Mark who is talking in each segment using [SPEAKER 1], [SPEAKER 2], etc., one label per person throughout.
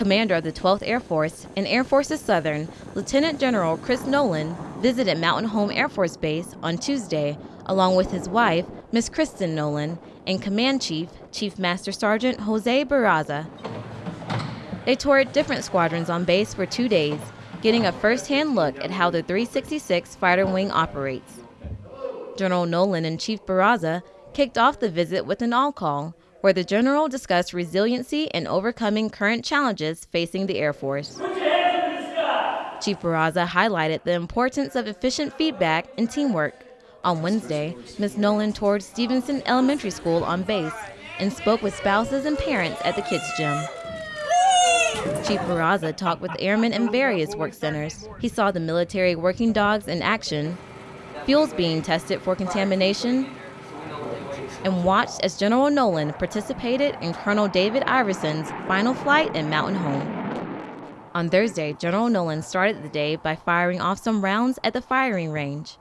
[SPEAKER 1] Commander of the 12th Air Force and Air Forces Southern, Lieutenant General Chris Nowland, visited Mountain Home Air Force Base on Tuesday, along with his wife, Miss Kristen Nowland, and Command Chief, Chief Master Sergeant Jose Barraza. They toured different squadrons on base for two days, getting a first-hand look at how the 366 Fighter Wing operates. General Nowland and Chief Barraza kicked off the visit with an all call where the general discussed resiliency and overcoming current challenges facing the Air Force. Chief Barraza highlighted the importance of efficient feedback and teamwork. On Wednesday, Ms. Nowland toured Stevenson Elementary School on base and spoke with spouses and parents at the kids' gym. Chief Barraza talked with airmen in various work centers. He saw the military working dogs in action, fuels being tested for contamination, and watched as General Nowland participated in Colonel David Iverson's final flight in Mountain Home. On Thursday, General Nowland started the day by firing off some rounds at the firing range.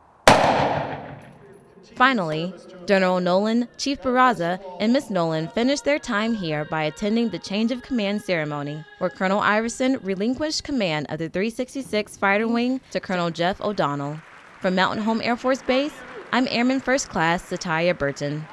[SPEAKER 1] Finally, General Nowland, Chief Barraza, and Miss Nowland finished their time here by attending the change of command ceremony, where Colonel Iverson relinquished command of the 366 Fighter Wing to Colonel Jeff O'Donnell. From Mountain Home Air Force Base, I'm Airman First Class Satya Burton.